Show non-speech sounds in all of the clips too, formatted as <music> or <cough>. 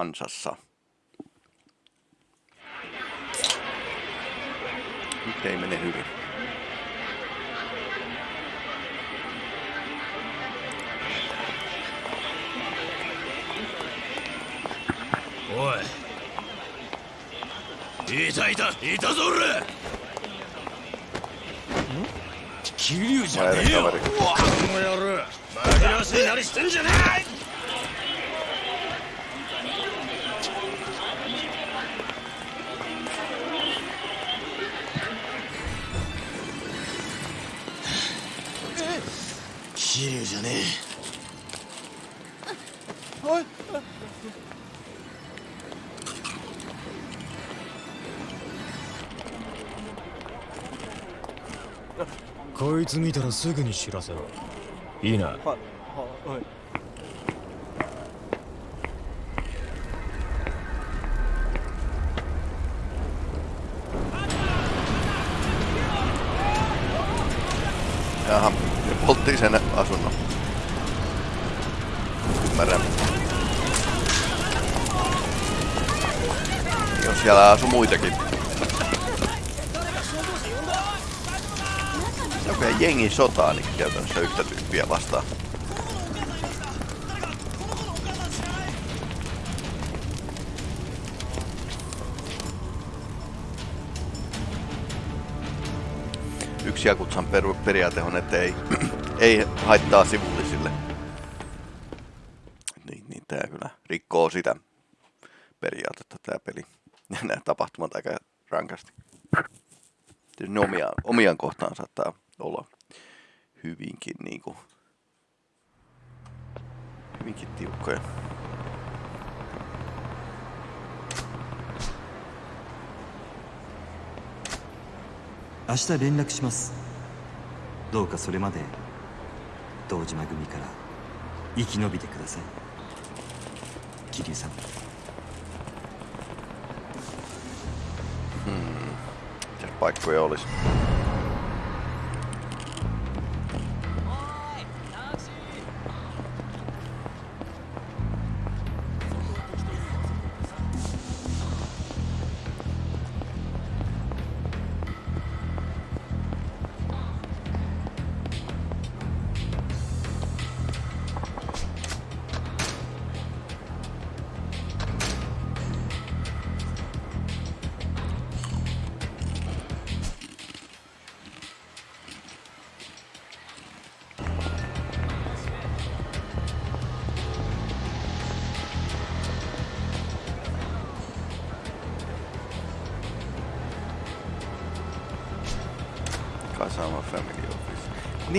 ansassa. Nyt ei mene hyvin. Oi. いたいたいたぞ俺桐生じゃねえよこの野郎紛らわしいなりしてんじゃねえ桐生じゃねえ。おい。こいつ見たらすぐに知らせろ。いいな。はい。はい Siellä asuu muitakin. Joku jengi sotaa niin käytännössä yhtä tyyppiä vastaan. Yksi Jakutsan per- periaate on, että ei, <clears throat> ei haittaa sivullisille. Niin, niin tää kyllä rikkoo sitä periaatetta tää peli. Ja <laughs> nämä tapahtumat aika rankasti. Tietysti ne omiaan, omiaan kohtaan saattaa olla hyvinkin niinku hyvinkin tiukkoja. 明日連絡しますどうかそれまで堂島組から生き延びてください桐生さん by Coriolis.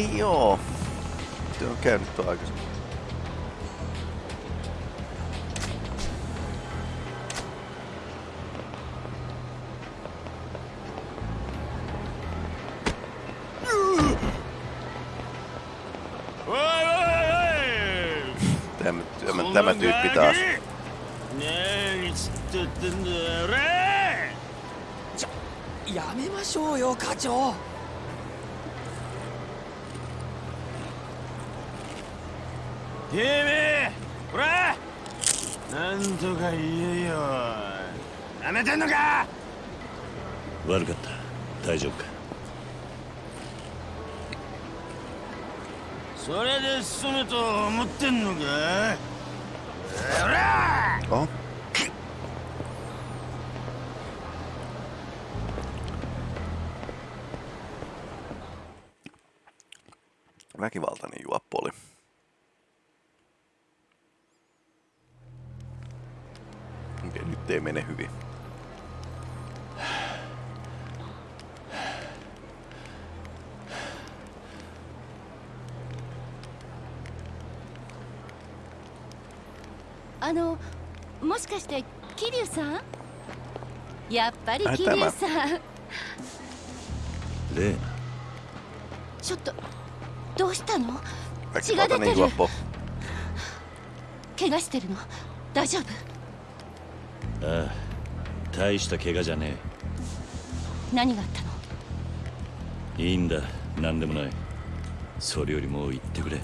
Niin joo. Se on käynyt tuo aikaisemmin. Tämä, tämä, tämä tyyppi taas. 何つってってんだよ俺やめましょうよ課長 てめえほらなんとか言えよなめてんのか悪かった大丈夫かそれで済むと思ってんのかほら Oho. Väkivaltainen juoppo oli. Okei, nyt ei mene hyvin.「あのもしかして桐生さん？やっぱり桐生さん。例ちょっとどうしたの？血が出てる.怪我してるの？大丈夫？ああ大した怪我じゃね何があったの？えいいんだ何でもない。それよりも言ってくれ。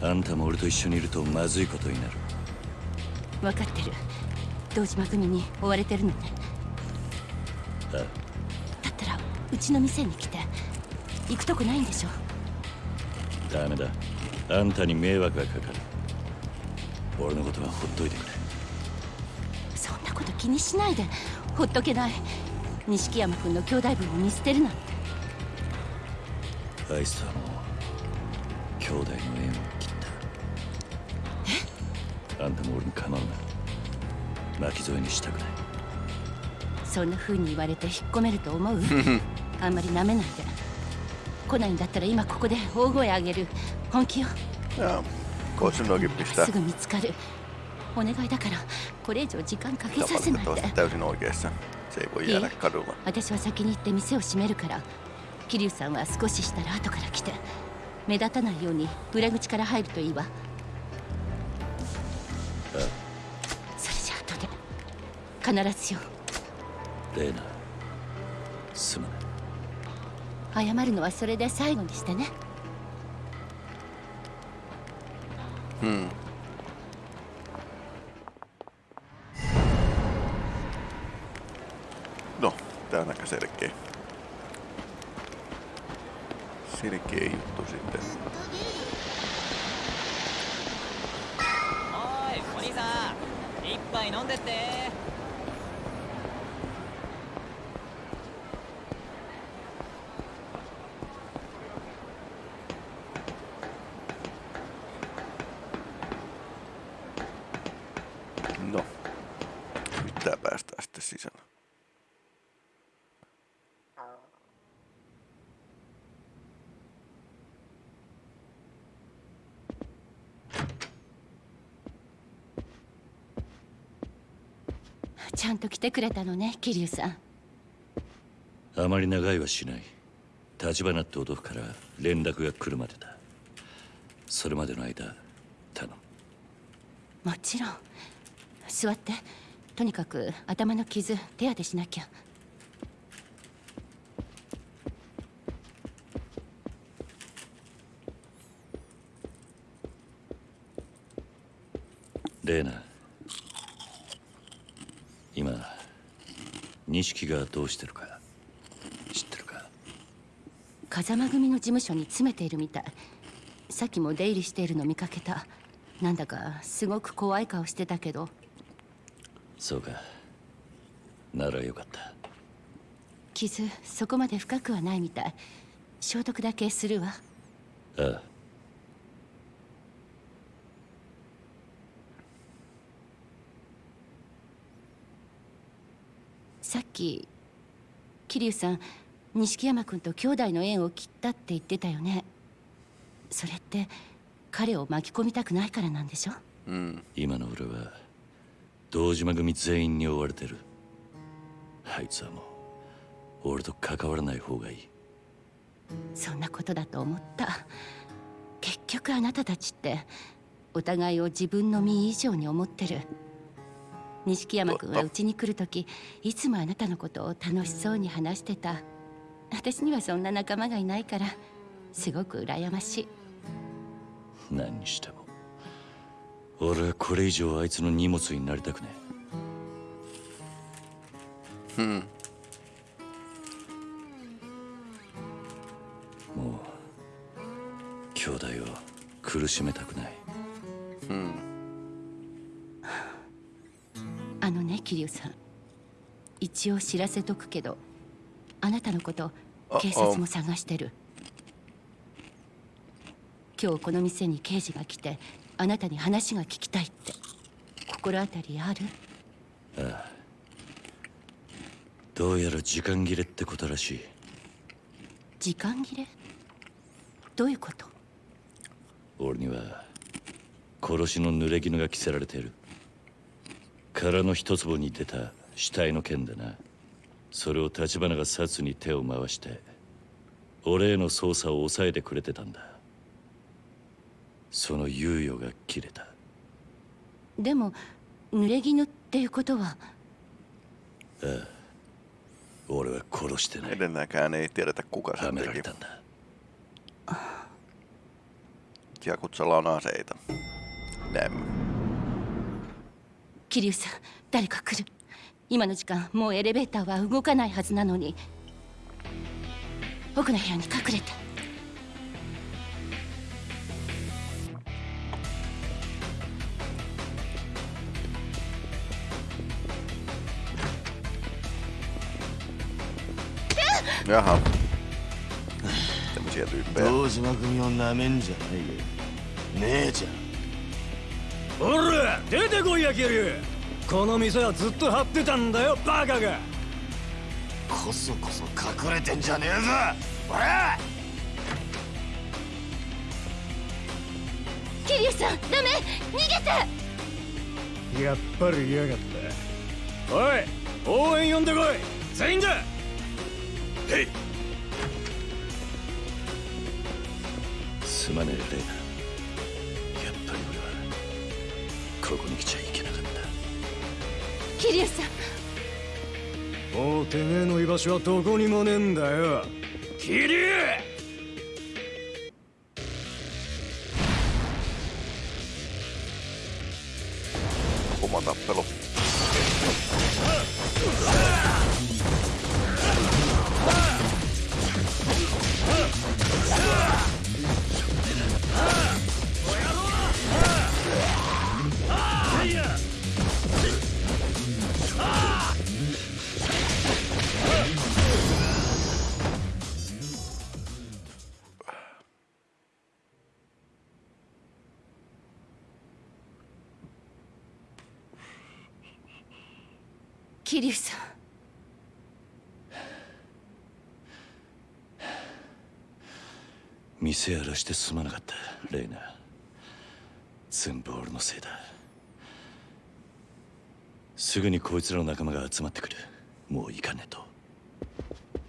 あんたも俺と一緒にいるとまずいことになる。分かってる。堂島組に追われてるのね。あ。だったらうちの店に来て行くとこないんでしょ？ダメだ。あんたに迷惑がかかる。俺のことはほっといてくれ気にしないで。ほっとけない。錦山君の兄弟分を見捨てるなんて。あいつとはもう兄弟の縁を切った。え？あんたも俺に構うな。巻き添えにしたくない。そんな風に言われて引っ込めると思う？あんまり舐めないで。来ないんだったら今ここで大声上げる。本気よ。koisin noin pistää すぐ見つかる。お願いだからこれ以上時間かけさせないで。täysin oikeassa. Se ei voi jäädä kadulla. 私は先に行って店を閉めるから桐生さんは少ししたら後から来て。目立たないように裏口から入るといいわ。それじゃあ後で。必ずよレーナすまない。謝るのはそれで最後にしてね。Hmm. No, tää on aika selkeä. Selkeä juttu sitten. おいお兄さん一杯飲んでって「 来てくれたのね桐生さん。あまり長いはしない。立花って男から連絡が来るまでだ。それまでの間頼む。もちろん。座って。とにかく頭の傷手当てしなきゃ。レーナ今錦がどうしてるか知ってるか風間組の事務所に詰めているみたい。さっきも出入りしているの見かけた。なんだかすごく怖い顔してたけど。そうか。ならよかった。傷そこまで深くはないみたい。消毒だけするわ。ああさっき桐生さん錦山君と兄弟の縁を切ったって言ってたよね。それって彼を巻き込みたくないからなんでしょ？Mm. 今の俺は堂島組全員に追われてる。あいつはもう俺と関わらない方がいい。そんなことだと思った。結局あなたたちってお互いを自分の身以上に思ってる錦山君はうちに来る時いつもあなたのことを楽しそうに話してた。私にはそんな仲間がいないからすごく羨ましい。何にしても。俺はこれ以上あいつの荷物になりたくね Hmm. えもう兄弟を苦しめたくない。Hmm. あのね桐生さん。一応知らせとくけどあなたのことあ警察も探してる。今日この店に刑事が来てあなたに話が聞きたいって。心当たりある？どうやら時間切れってことらしい。時間切れ？どういうこと？俺には殺しの濡れ衣が着せられている殻の一坪に出た死体の件でな。それを立花が殺に手を回して俺への捜査を抑えてくれてたんだ。その猶予が切れた。でも濡れ衣っていうことは？俺は殺してない。Edelleenkään ei tiedetä kuka は sen められ teki. たんだ。Jakutsalla on aseita. Näemme. 桐生さん誰か来る。今の時間もうエレベーターは動かないはずなのに。奥の部屋に隠れて。ー Jaha. Tämmöisiä tyyppejä. 堂島組をなめんおら出てこいやキリこの店はずっと張ってたんだよバカが。こそこそ隠れてんじゃねえぞおら。桐生さんダメ逃げて。やっぱり嫌がった。おい応援呼んでこい。全員だへい。すまねえレイナここに来ちゃいけなかった。桐生さん。もうてめえの居場所はどこにもねえんだよ。キリ店やらしてすまなかったレイナ。全部俺のせいだ。すぐにこいつらの仲間が集まってくる。もう行かねえと。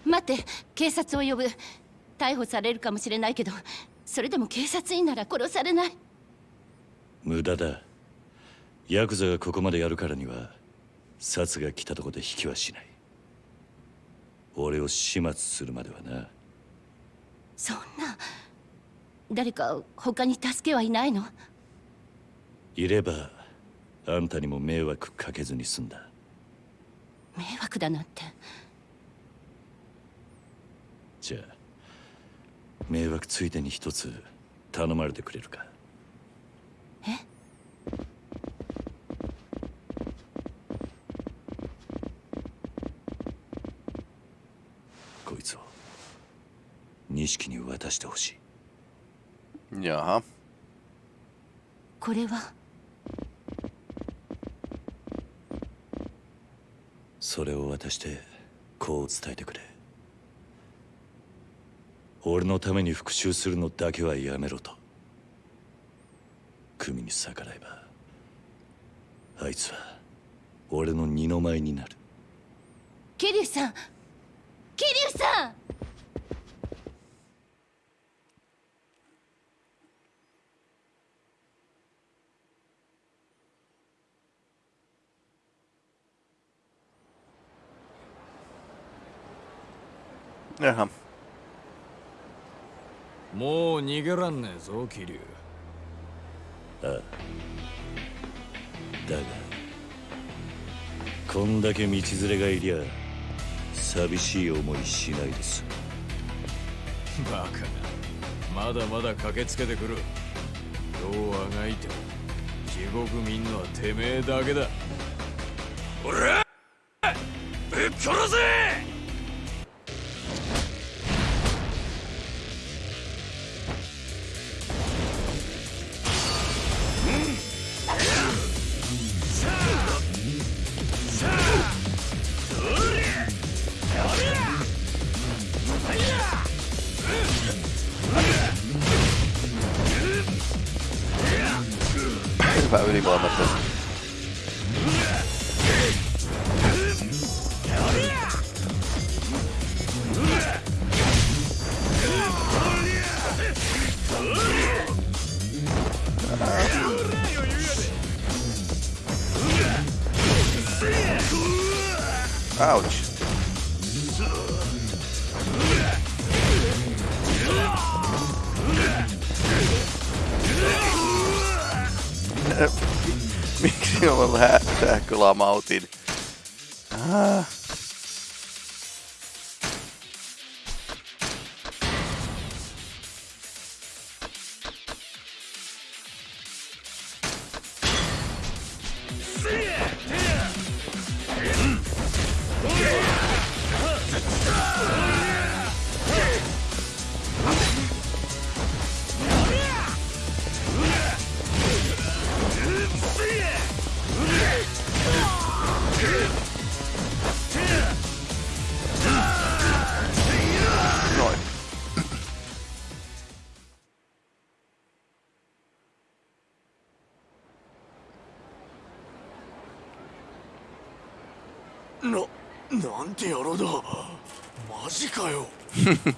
待って警察を呼ぶ。逮捕されるかもしれないけどそれでも警察員なら殺されない。無駄だ。ヤクザがここまでやるからには殺が来たとこで引きはしない。俺を始末するまではなそんな。誰か他に助けはいないの？いればあんたにも迷惑かけずに済んだ。迷惑だなんて。じゃあ迷惑ついでに一つ頼まれてくれるかえこいつを錦に渡してほしい。Jaha. これは？それを渡してこう伝えてくれ。俺のために復讐するのだけはやめろと。組に逆らえばあいつは俺の二の舞になる。桐生さん桐生さんもう逃げらんねえぞ桐生。だがこんだけ道連れがいりゃ寂しい思いしないです。バカな。まだまだ駆けつけてくる。どうあがいても地獄見んのはてめえだけだ。おらぶっ殺せ Out. <laughs> Miksi on lähtää kyllä mautin? Ah. <laughs>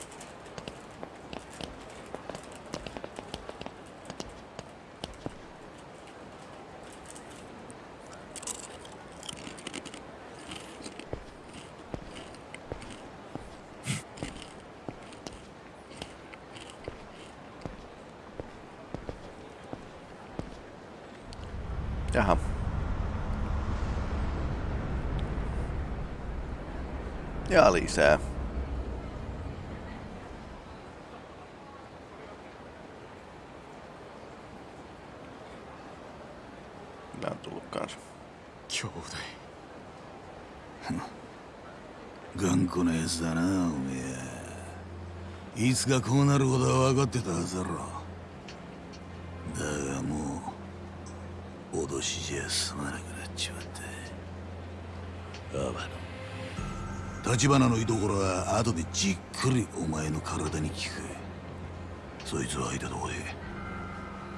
Jaha. Ja lisää. Mitä on tullut kanssa? 兄弟。頑固なやつだなおめえ。いつかこうなることは分かってたはずだろ。だがもう脅しじゃ済まなくなっちまったアバの立花の居所は後でじっくりお前の体に効く。そいつを相手とこで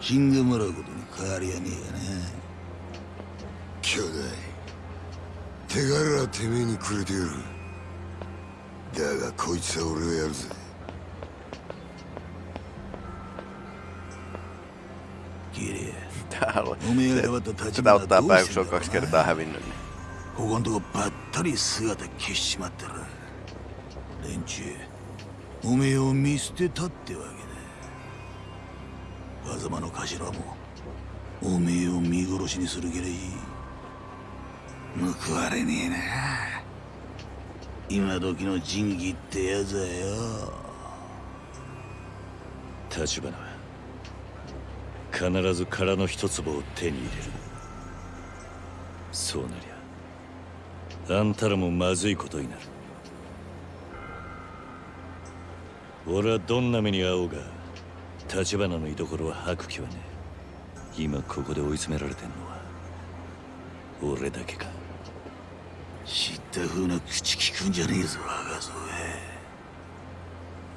死んでもらうことに変わりはねえがな兄弟手柄はてめえにくれてやる。だがこいつは俺がやるぜ。おめえがやばと立ち上がったらどうことこばったり姿消しちまってる。連中おめえを見捨てたってわけだ。わざまの頭もおめえを見殺しにする気で報われねえな。今時の仁義ってやつはよ。立花は必ず殻の一粒を手に入れる。そうなりゃあんたらもまずいことになる。俺はどんな目に遭おうが立花の居所は吐く気はねえ。今ここで追い詰められてんのは俺だけか。知った風な口聞くんじゃねえぞ若造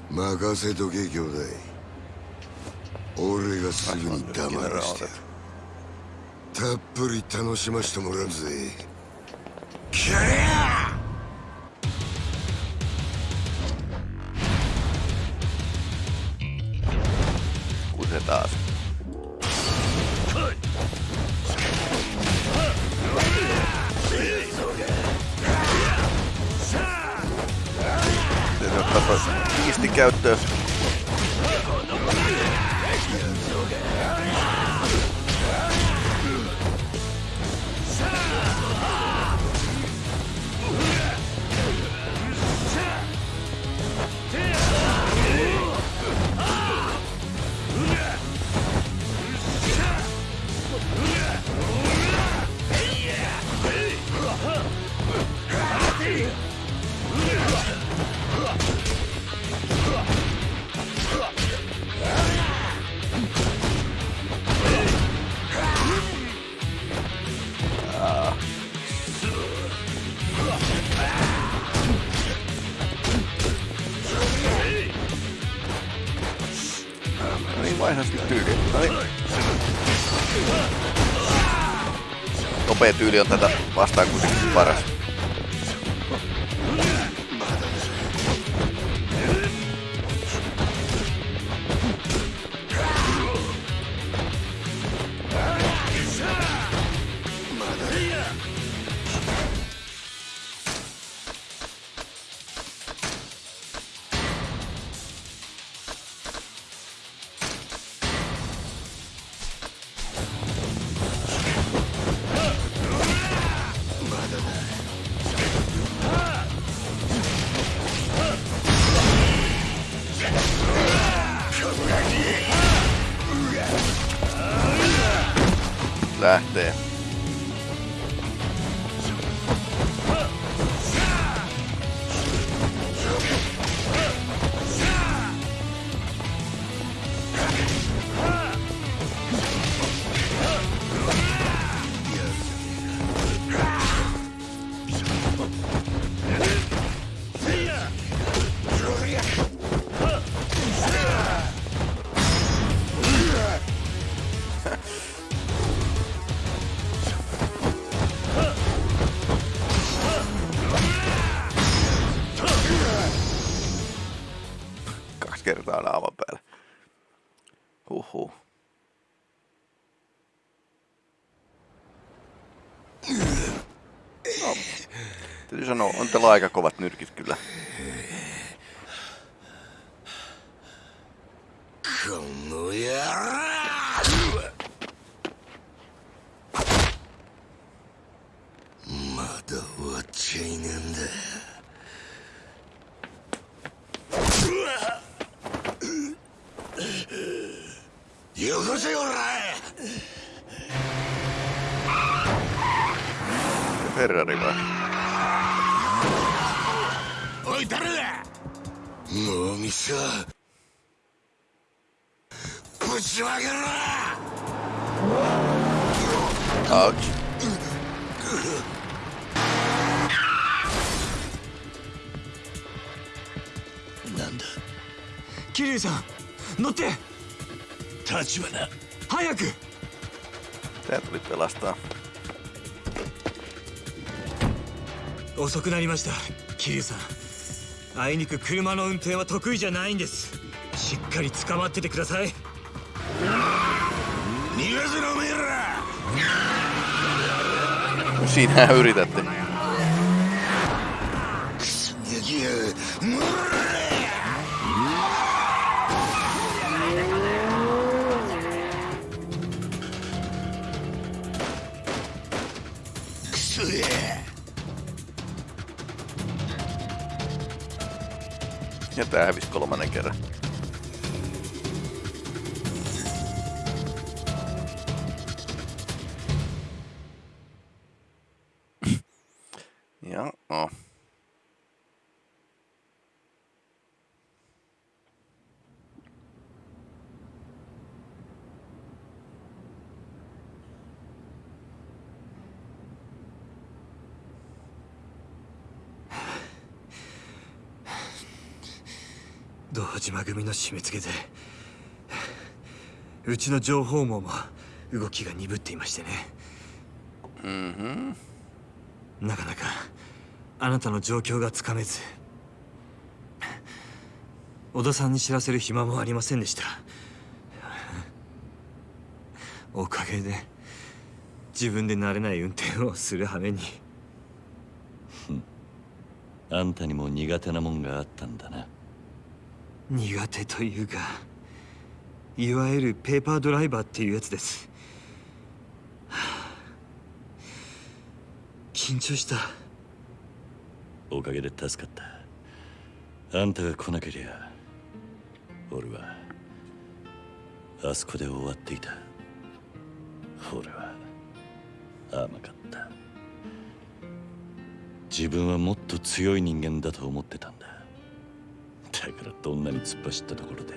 任せとけ兄弟。俺がすぐに黙らして。たっぷり楽しましてもらうぜ。キャリア out the Nopea tyyli on tätä vastaan kuitenkin paras. Lähtee. Kaksi täytyy sanoa, on teillä aika kovat nyrkit kyllä. こ Tää tuli pelastaa. 遅くなりました桐生さん。あいにく車の運転は得意じゃないんです。しっかり捕まっててください。逃がせろおめえら Siinähän yritätte. Tää hävisi kolmannen kerran. 堂島組の締め付けでうちの情報網も動きが鈍っていましてね。Mhm. なかなかあなたの状況がつかめず小田さんに知らせる暇もありませんでした。おかげで自分で慣れない運転をする羽目に。あんたにも苦手なもんがあったんだな苦手というかいわゆるペーパードライバーっていうやつです。はあ緊張した。おかげで助かった。あんたが来なけりゃ俺はあそこで終わっていた。俺は甘かった。自分はもっと強い人間だと思ってたんだ。だからどんなに突っ走ったところで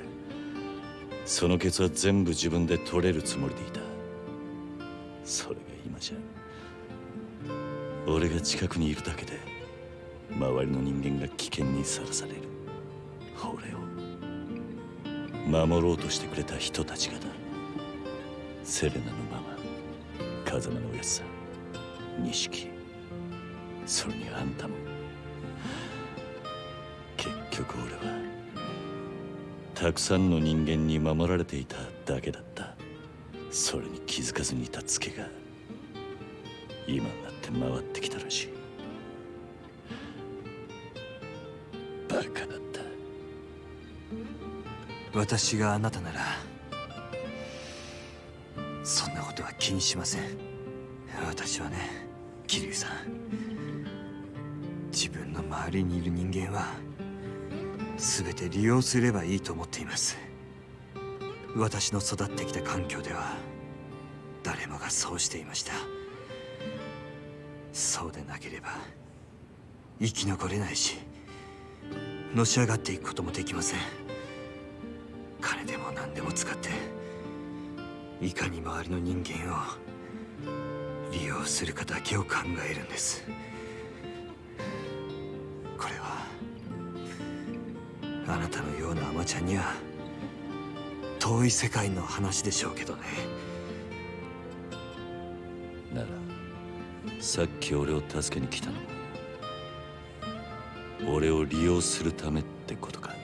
そのケツは全部自分で取れるつもりでいた。それが今じゃ俺が近くにいるだけで周りの人間が危険にさらされる。俺を守ろうとしてくれた人たちがだ。セレナのママ風間のおやつさん錦それにあんたも。結局俺はたくさんの人間に守られていただけだった。それに気づかずにいたツケが今になって回ってきたらしい。バカだった。私があなたならそんなことは気にしません。私はね桐生さん。自分の周りにいる人間は全て利用すればいいと思っています。私の育ってきた環境では誰もがそうしていました。そうでなければ生き残れないしのし上がっていくこともできません。金でも何でも使っていかに周りの人間を利用するかだけを考えるんです。あなたのようなアマちゃんには遠い世界の話でしょうけどね。ならさっき俺を助けに来たのも俺を利用するためってことか。<laughs>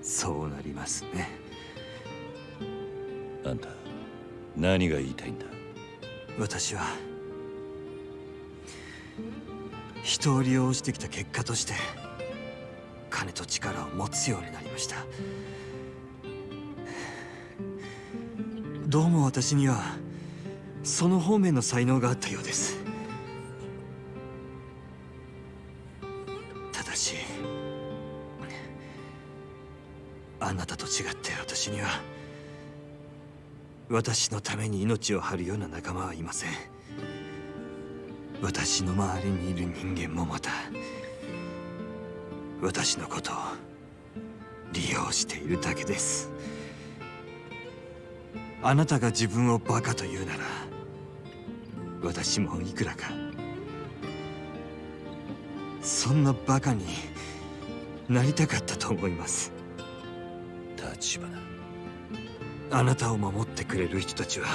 そうなりますね。あんた何が言いたいんだ？私は人を利用してきた結果として金と力を持つようになりました。どうも私にはその方面の才能があったようです。ただしあなたと違って私には私のために命を張るような仲間はいません。私の周りにいる人間もまた私のことを利用しているだけです。あなたが自分をバカと言うなら私もいくらかそんなバカになりたかったと思います。立花。あなたを守ってくれる人たちは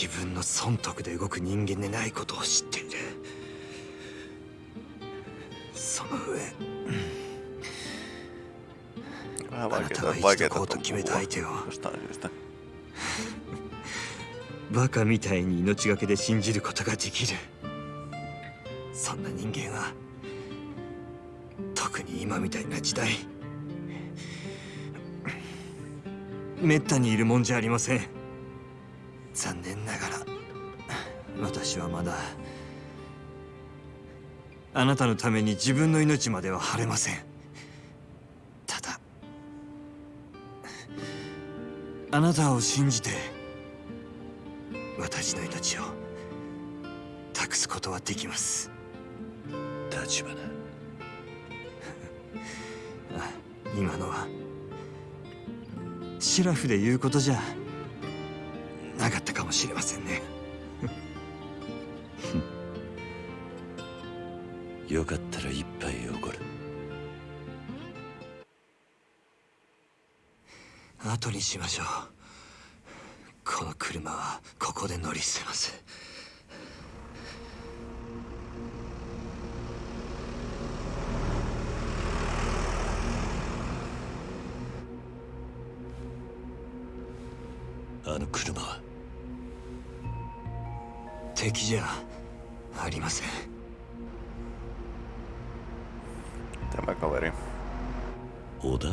自分の損得で動く人間でないことを知っている。その上あなたが生きてこうと決めた相手を.バカみたいに命がけで信じることができる。そんな人間は特に今みたいな時代めったにいるもんじゃありません私はまだあなたのために自分の命までは晴れません。ただあなたを信じて私の命を託すことはできます。立花。<laughs> あ今のはシラフで言うことじゃなかったかもしれませんねよかったら一杯おごる。後にしましょう。この車はここで乗り捨てます。あの車は？敵じゃありません Tämä kaveri. 織田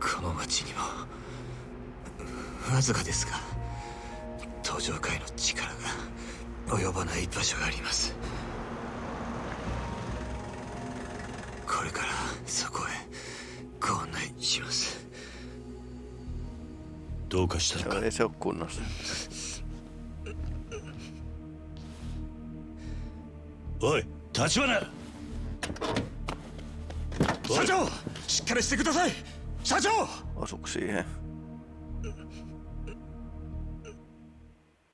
この町にもわずかですが登場界の力が及ばない場所があります。これからそこへご案内します。どうかした Se のか？ei se ole kunnossa. おい立花あっかりしてください社長 Osuuko siihen?